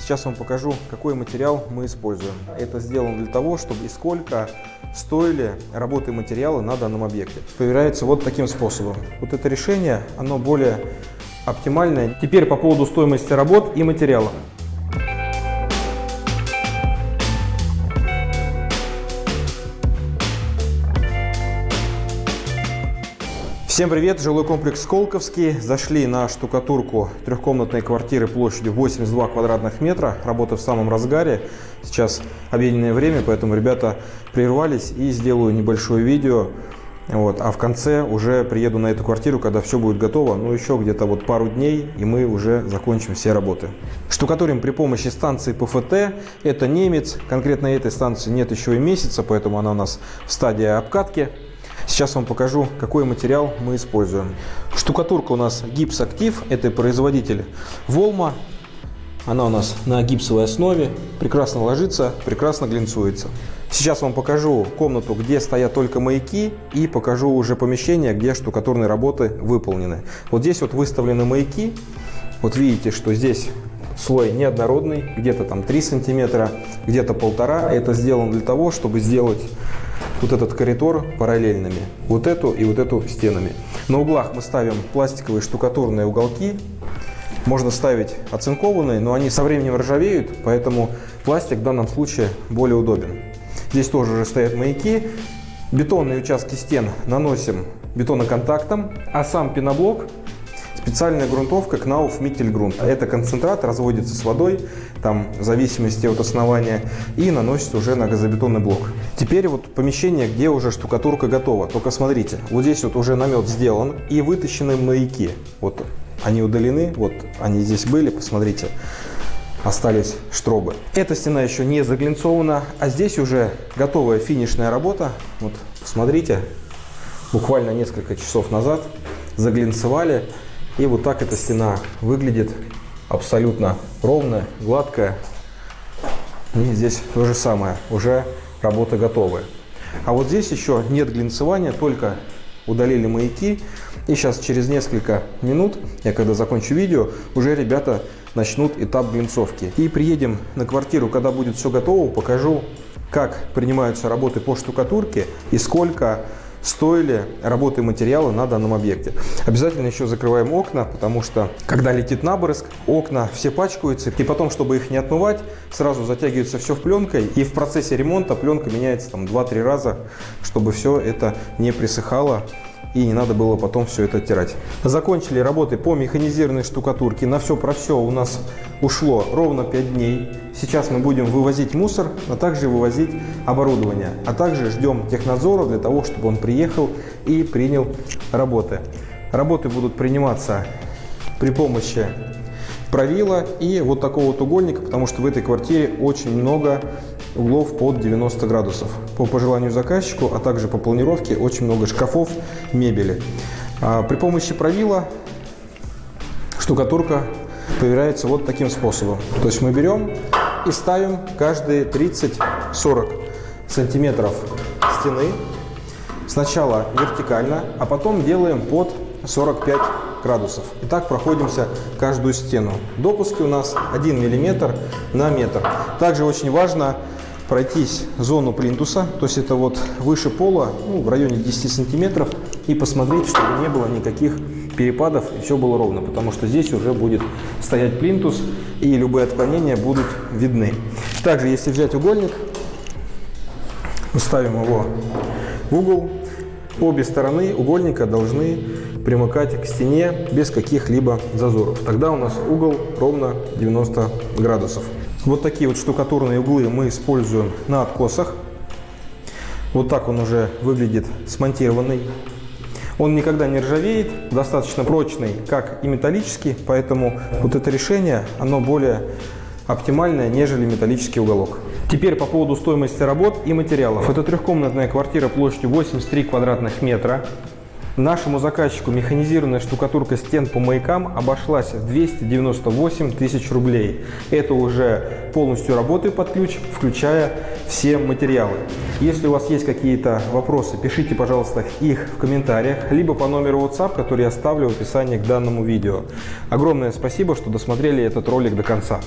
Сейчас вам покажу, какой материал мы используем. Это сделано для того, чтобы и сколько стоили работы материала на данном объекте. Проверяется вот таким способом. Вот это решение, оно более оптимальное. Теперь по поводу стоимости работ и материала. Всем привет! Жилой комплекс Сколковский. Зашли на штукатурку трехкомнатной квартиры площадью 82 квадратных метра. Работа в самом разгаре. Сейчас обеденное время, поэтому ребята прервались и сделаю небольшое видео. Вот, а в конце уже приеду на эту квартиру, когда все будет готово. Ну, еще где-то вот пару дней, и мы уже закончим все работы. Штукатурим при помощи станции ПФТ. Это немец. Конкретно этой станции нет еще и месяца, поэтому она у нас в стадии обкатки. Сейчас вам покажу, какой материал мы используем. Штукатурка у нас гипс актив, это производитель Волма. Она у нас на гипсовой основе, прекрасно ложится, прекрасно глинцуется. Сейчас вам покажу комнату, где стоят только маяки, и покажу уже помещение, где штукатурные работы выполнены. Вот здесь вот выставлены маяки. Вот видите, что здесь слой неоднородный, где-то там 3 сантиметра, где-то полтора. Это сделано для того, чтобы сделать вот этот коридор параллельными, вот эту и вот эту стенами. На углах мы ставим пластиковые штукатурные уголки. Можно ставить оцинкованные, но они со временем ржавеют, поэтому пластик в данном случае более удобен. Здесь тоже уже стоят маяки. Бетонные участки стен наносим бетоноконтактом, а сам пеноблок Специальная грунтовка Knauf Mittelgrund. Это концентрат разводится с водой, там в зависимости от основания, и наносится уже на газобетонный блок. Теперь вот помещение, где уже штукатурка готова. Только смотрите, вот здесь вот уже намет сделан и вытащены маяки. Вот они удалены, вот они здесь были, посмотрите остались штробы. Эта стена еще не заглинцована, а здесь уже готовая финишная работа. Вот посмотрите, буквально несколько часов назад заглинцевали. И вот так эта стена выглядит абсолютно ровная, гладкая. И здесь то же самое, уже работа готовая. А вот здесь еще нет глинцевания, только удалили маяки. И сейчас через несколько минут, я когда закончу видео, уже ребята начнут этап глинцовки. И приедем на квартиру, когда будет все готово, покажу, как принимаются работы по штукатурке и сколько стоили работы материала на данном объекте. Обязательно еще закрываем окна, потому что когда летит набрызг, окна все пачкаются, и потом, чтобы их не отмывать, сразу затягивается все в пленкой, и в процессе ремонта пленка меняется там 2-3 раза, чтобы все это не присыхало и не надо было потом все это оттирать. Закончили работы по механизированной штукатурке. На все про все у нас ушло ровно 5 дней. Сейчас мы будем вывозить мусор, а также вывозить оборудование. А также ждем технадзора для того, чтобы он приехал и принял работы. Работы будут приниматься при помощи правила и вот такого вот угольника, потому что в этой квартире очень много углов под 90 градусов. По пожеланию заказчику, а также по планировке очень много шкафов, мебели. А при помощи правила штукатурка проверяется вот таким способом. То есть мы берем и ставим каждые 30-40 сантиметров стены. Сначала вертикально, а потом делаем под 45 градусов. И так проходимся каждую стену. Допуски у нас 1 мм на метр. Также очень важно пройтись зону плинтуса, то есть это вот выше пола, ну, в районе 10 сантиметров, и посмотреть, чтобы не было никаких перепадов и все было ровно, потому что здесь уже будет стоять плинтус и любые отклонения будут видны. Также, если взять угольник, ставим его в угол, обе стороны угольника должны примыкать к стене без каких-либо зазоров. Тогда у нас угол ровно 90 градусов. Вот такие вот штукатурные углы мы используем на откосах. Вот так он уже выглядит смонтированный. Он никогда не ржавеет, достаточно прочный, как и металлический, поэтому вот это решение, оно более оптимальное, нежели металлический уголок. Теперь по поводу стоимости работ и материалов. Это трехкомнатная квартира площадью 83 квадратных метра. Нашему заказчику механизированная штукатурка стен по маякам обошлась в 298 тысяч рублей. Это уже полностью работы под ключ, включая все материалы. Если у вас есть какие-то вопросы, пишите, пожалуйста, их в комментариях, либо по номеру WhatsApp, который я оставлю в описании к данному видео. Огромное спасибо, что досмотрели этот ролик до конца.